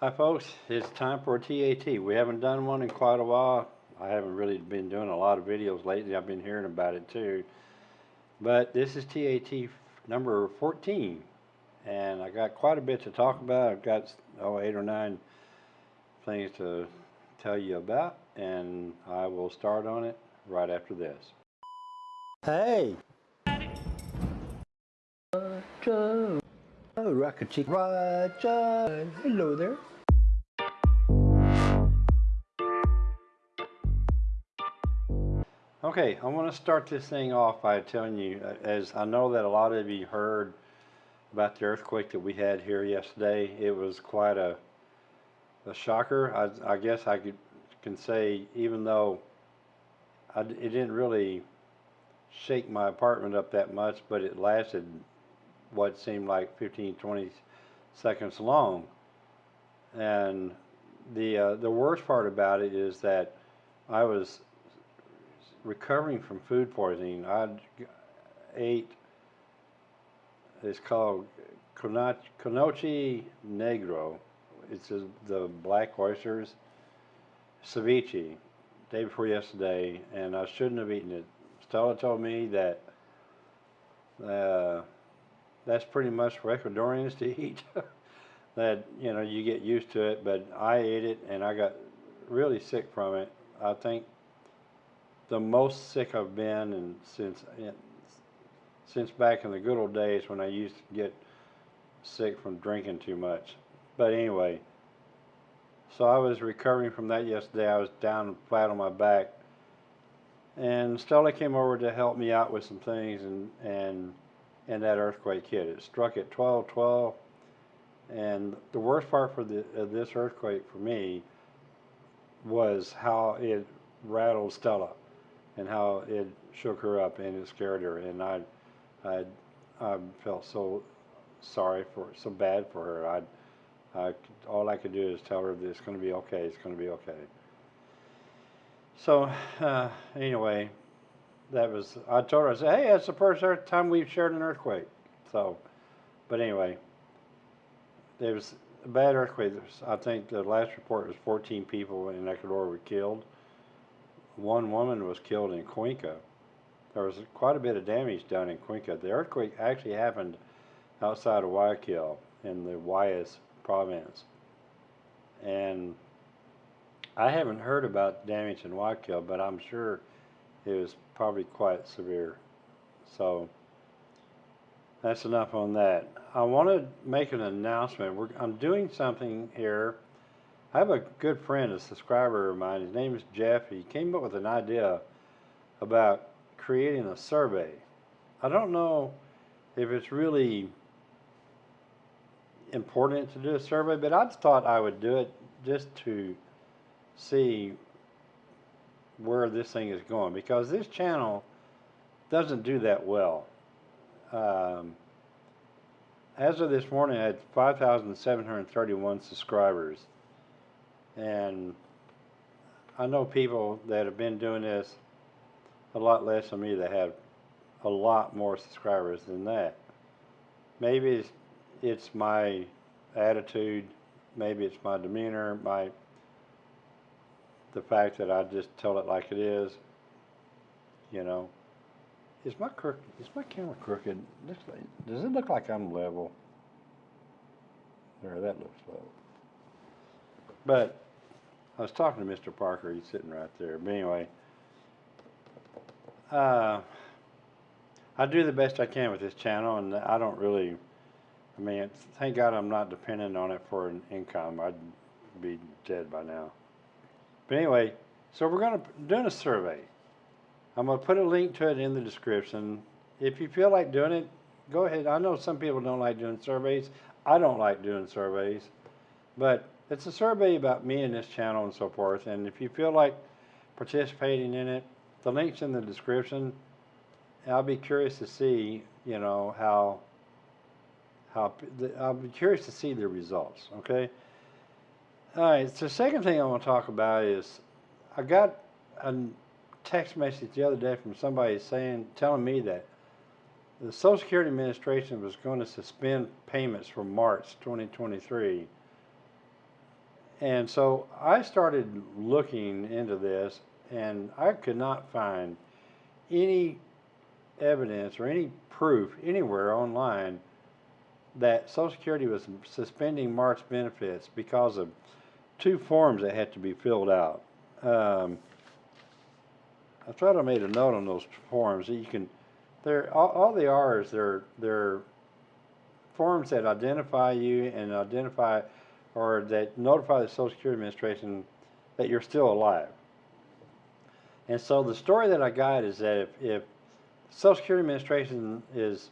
Hi folks, it's time for a TAT. We haven't done one in quite a while. I haven't really been doing a lot of videos lately. I've been hearing about it too. But this is TAT number 14 and I got quite a bit to talk about. I've got oh, eight or nine things to tell you about and I will start on it right after this. Hey! Rocket Chick Roger! Hello there! Okay, I want to start this thing off by telling you, uh, as I know that a lot of you heard about the earthquake that we had here yesterday. It was quite a, a shocker. I, I guess I could, can say, even though I, it didn't really shake my apartment up that much, but it lasted what seemed like 15, 20 seconds long. And the uh, the worst part about it is that I was recovering from food poisoning. I ate, it's called Concha Negro. It's the black oysters, ceviche, day before yesterday, and I shouldn't have eaten it. Stella told me that uh, that's pretty much for Ecuadorians to eat. that, you know, you get used to it, but I ate it and I got really sick from it. I think the most sick I've been and since since back in the good old days when I used to get sick from drinking too much. But anyway, so I was recovering from that yesterday. I was down flat on my back, and Stella came over to help me out with some things, and and and that earthquake hit. It struck at 12:12, and the worst part for the of this earthquake for me was how it rattled Stella and how it shook her up and it scared her. And I, I, I felt so sorry for, so bad for her. I, I, all I could do is tell her that it's going to be okay. It's going to be okay. So uh, anyway, that was. I told her. I said, "Hey, that's the first time we've shared an earthquake." So, but anyway, there was a bad earthquake. I think the last report was 14 people in Ecuador were killed one woman was killed in Cuenca. There was quite a bit of damage done in Cuenca. The earthquake actually happened outside of Guayaquil in the Guayas province. And I haven't heard about damage in Guayaquil, but I'm sure it was probably quite severe. So that's enough on that. I want to make an announcement. We're, I'm doing something here I have a good friend, a subscriber of mine. His name is Jeff. He came up with an idea about creating a survey. I don't know if it's really important to do a survey, but I thought I would do it just to see where this thing is going because this channel doesn't do that well. Um, as of this morning, I had 5,731 subscribers. And I know people that have been doing this a lot less than me that have a lot more subscribers than that. Maybe it's, it's my attitude, maybe it's my demeanor, my the fact that I just tell it like it is. You know, is my crook is my camera crooked? Does it look like I'm level? There, that looks level. But I was talking to Mr. Parker. He's sitting right there. But anyway, uh, I do the best I can with this channel, and I don't really. I mean, thank God I'm not dependent on it for an income. I'd be dead by now. But anyway, so we're going to doing a survey. I'm going to put a link to it in the description. If you feel like doing it, go ahead. I know some people don't like doing surveys. I don't like doing surveys, but it's a survey about me and this channel and so forth. And if you feel like participating in it, the link's in the description. I'll be curious to see, you know, how, how, I'll be curious to see the results, okay? All right, so the second thing I want to talk about is I got a text message the other day from somebody saying, telling me that the Social Security Administration was going to suspend payments for March 2023 And so I started looking into this, and I could not find any evidence or any proof anywhere online that Social Security was suspending March benefits because of two forms that had to be filled out. Um, I thought I made a note on those forms that you can. They're all, all they are is they're they're forms that identify you and identify or that notify the Social Security Administration that you're still alive. And so the story that I got is that if, if Social Security Administration is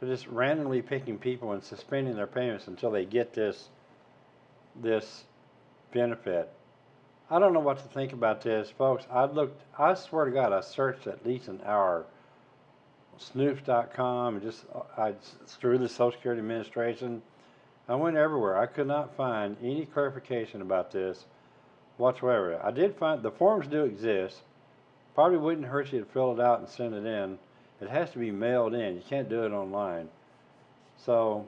just randomly picking people and suspending their payments until they get this this benefit. I don't know what to think about this, folks. I looked. I swear to God, I searched at least an hour. Snopes.com and just uh, I through the Social Security Administration. I went everywhere. I could not find any clarification about this whatsoever. I did find the forms do exist. Probably wouldn't hurt you to fill it out and send it in. It has to be mailed in. You can't do it online. So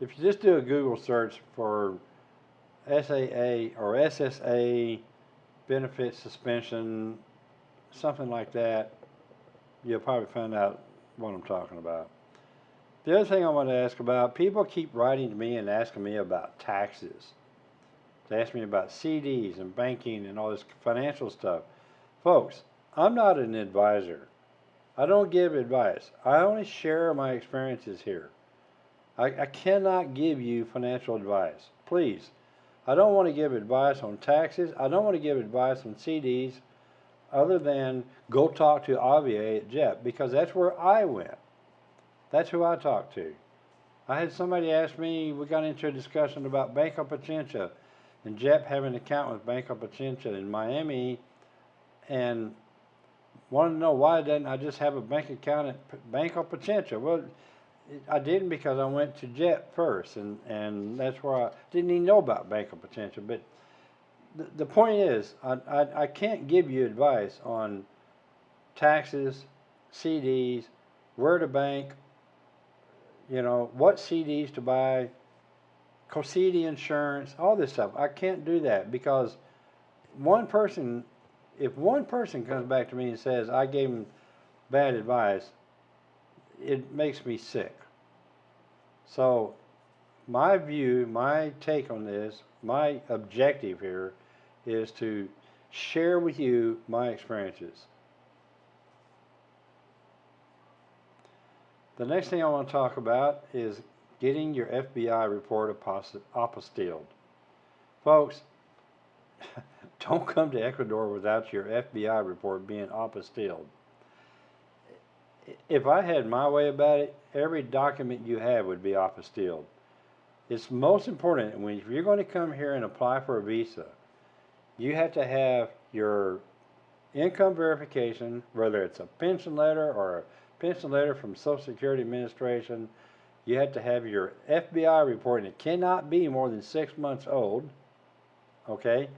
if you just do a Google search for SAA or SSA benefit suspension, something like that, you'll probably find out what I'm talking about. The other thing I want to ask about, people keep writing to me and asking me about taxes. They ask me about CDs and banking and all this financial stuff. Folks, I'm not an advisor. I don't give advice. I only share my experiences here. I, I cannot give you financial advice. Please. I don't want to give advice on taxes. I don't want to give advice on CDs other than go talk to Avier at JEP because that's where I went. That's who I talked to. I had somebody ask me, we got into a discussion about Banco Pichincha and JEP having an account with Banco Pichincha in Miami and wanted to know why didn't I just have a bank account at Banco Pichincha? Well, I didn't because I went to JEP first, and, and that's where I didn't even know about Banco Pichincha. But the, the point is, I, I, I can't give you advice on taxes, CDs, where to bank, you know, what CDs to buy, COSEDE insurance, all this stuff. I can't do that because one person, if one person comes back to me and says, I gave him bad advice, it makes me sick. So, my view, my take on this, my objective here is to share with you my experiences. The next thing I want to talk about is getting your FBI report apostilled. Folks, don't come to Ecuador without your FBI report being apostilled if I had my way about it, every document you have would be apostilled. It's most important when if you're going to come here and apply for a visa, you have to have your income verification, whether it's a pension letter or a pension letter from Social Security Administration. You have to have your FBI report, and it cannot be more than six months old. Okay,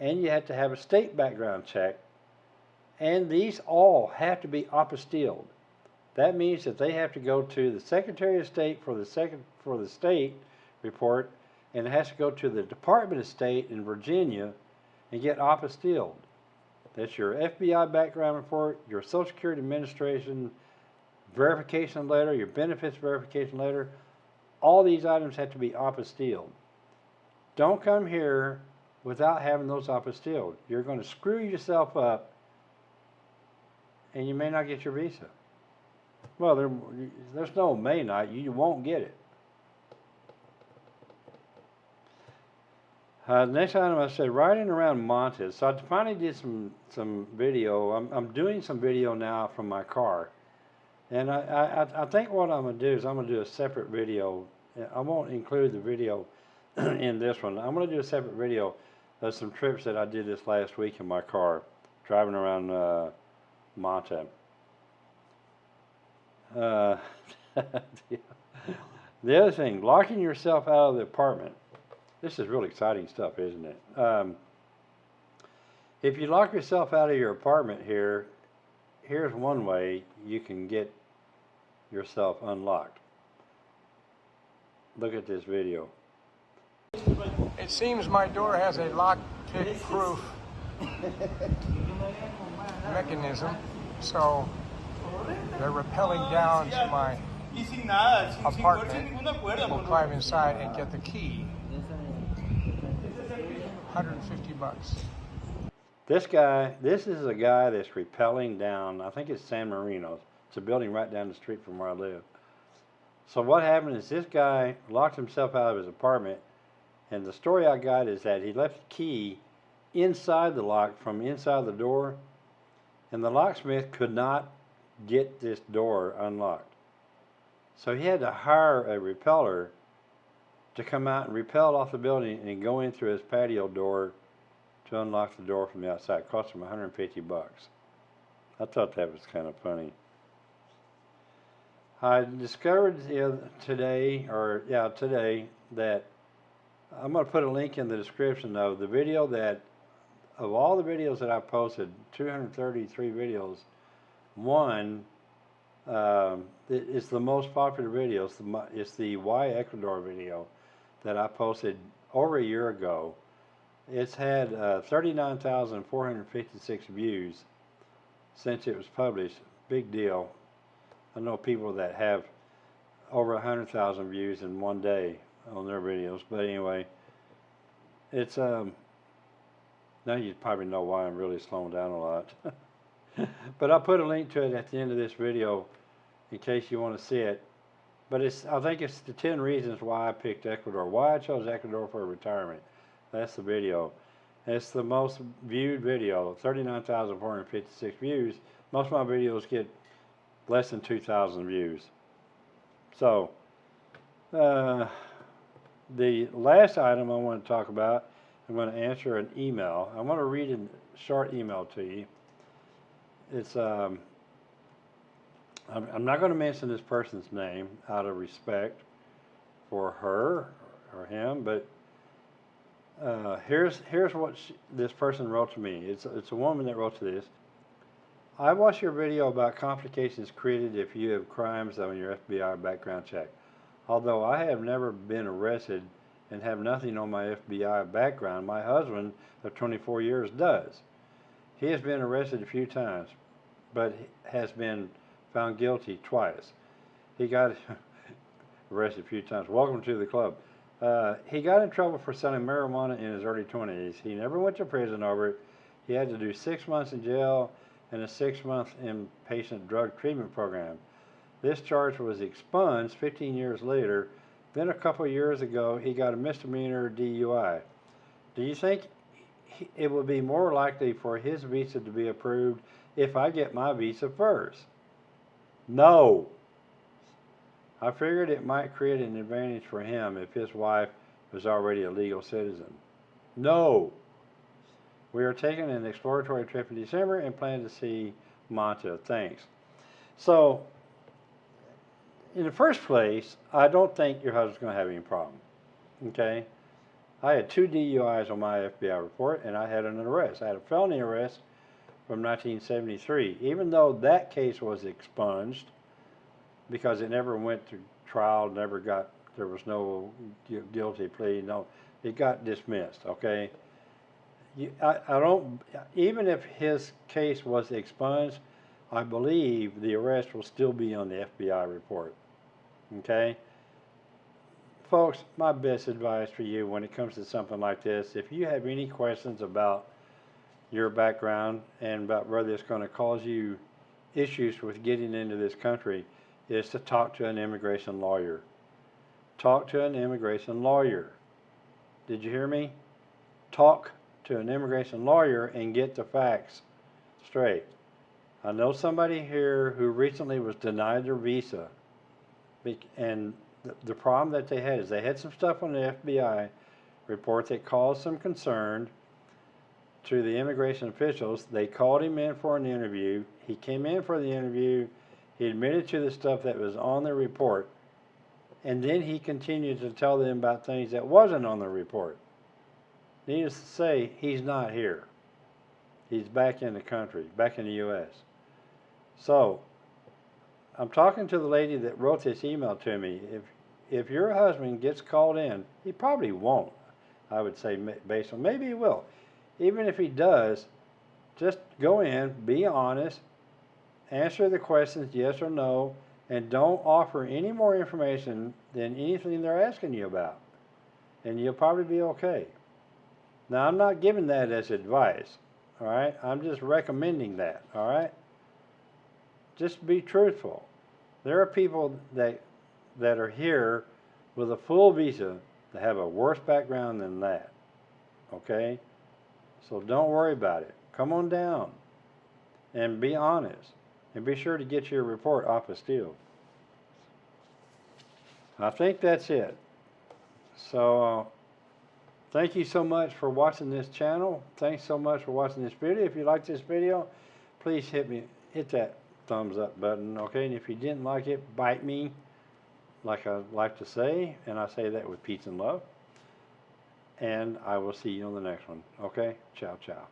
and you have to have a state background check, and these all have to be apostilled. That means that they have to go to the Secretary of State for the second for the state report, and it has to go to the Department of State in Virginia and get apostilled. That's your FBI background report, your Social Security Administration verification letter, your benefits verification letter. All these items have to be apostilled. Don't come here without having those apostilled. You're going to screw yourself up and you may not get your visa. Well, there, there's no may not. You won't get it. Uh, next item I said riding around Manta. So I finally did some some video. I'm I'm doing some video now from my car, and I I, I think what I'm gonna do is I'm gonna do a separate video. I won't include the video in this one. I'm gonna do a separate video of some trips that I did this last week in my car, driving around uh. Uh, the other thing, locking yourself out of the apartment. This is really exciting stuff, isn't it? Um, if you lock yourself out of your apartment here, here's one way you can get yourself unlocked. Look at this video. It seems my door has a lock pick proof mechanism, so they're rappelling down to my apartment. We'll climb inside and get the key. 150 bucks. This guy, this is a guy that's rappelling down, I think it's San Marino. It's a building right down the street from where I live. So what happened is this guy locked himself out of his apartment, and the story I got is that he left the key inside the lock from inside the door, and the locksmith could not get this door unlocked. So he had to hire a rappeller to come out and rappel off the building and go in through his patio door to unlock the door from the outside. It cost him 150 bucks. I thought that was kind of funny. I discovered today, or yeah, today, that I'm going to put a link in the description of the video that, of all the videos that I posted, 233 videos, one um, it- it's the most popular video. It's the, it's the Why Ecuador video that I posted over a year ago. It's had uh, 39,456 views since it was published. Big deal. I know people that have over 100,000 views in one day on their videos. But anyway, it's um. Now you probably know why I'm really slowing down a lot. but I'll put a link to it at the end of this video in case you want to see it. But it's I think it's the 10 reasons why I picked Ecuador, why I chose Ecuador for retirement. That's the video. It's the most viewed video, 39,456 views. Most of my videos get less than 2,000 views. So, uh, the last item I want to talk about, I'm going to answer an email. I want to read a short email to you. It's um, I'm, I'm not going to mention this person's name out of respect for her or him, but uh, here's here's what she, this person wrote to me. It's it's a woman that wrote to this. I watched your video about complications created if you have crimes on your FBI background check. Although I have never been arrested and have nothing on my FBI background, my husband of 24 years does. He has been arrested a few times, but has been found guilty twice. He got arrested a few times. Welcome to the club. Uh, he got in trouble for selling marijuana in his early 20s. He never went to prison over it. He had to do six months in jail and a six month inpatient drug treatment program. This charge was expunged 15 years later. Then a couple years ago, he got a misdemeanor DUI. Do you think it would be more likely for his visa to be approved if I get my visa first? No. I figured it might create an advantage for him if his wife was already a legal citizen. No. We are taking an exploratory trip in December and plan to see Manta. Thanks. So, in the first place, I don't think your husband's going to have any problem. Okay? I had two DUIs on my FBI report, and I had an arrest. I had a felony arrest from 1973. Even though that case was expunged because it never went to trial, never got, there was no guilty plea, no, it got dismissed, okay? You, I, I don't, even if his case was expunged, I believe the arrest will still be on the FBI report, okay? Folks, my best advice for you when it comes to something like this, if you have any questions about your background and about whether it's going to cause you issues with getting into this country is to talk to an immigration lawyer. Talk to an immigration lawyer. Did you hear me? Talk to an immigration lawyer and get the facts straight. I know somebody here who recently was denied their visa. And the, problem that they had is they had some stuff on the FBI report that caused some concern to the immigration officials. They called him in for an interview. He came in for the interview. He admitted to the stuff that was on the report. And then he continued to tell them about things that wasn't on the report. Needless to say, he's not here. He's back in the country, back in the U.S. So, I'm talking to the lady that wrote this email to me. If if your husband gets called in, he probably won't. I would say based on, maybe he will. Even if he does, just go in, be honest, answer the questions yes or no, and don't offer any more information than anything they're asking you about. And you'll probably be okay. Now, I'm not giving that as advice, all right? I'm just recommending that, all right? Just be truthful. There are people that that are here with a full visa that have a worse background than that. Okay? So don't worry about it. Come on down and be honest. And be sure to get your report apostilled. I think that's it. So, uh, thank you so much for watching this channel. Thanks so much for watching this video. If you like this video, please hit me, hit that thumbs up button, okay? And if you didn't like it, bite me, like I like to say, and I say that with peace and love. And I will see you on the next one, okay? Ciao, ciao.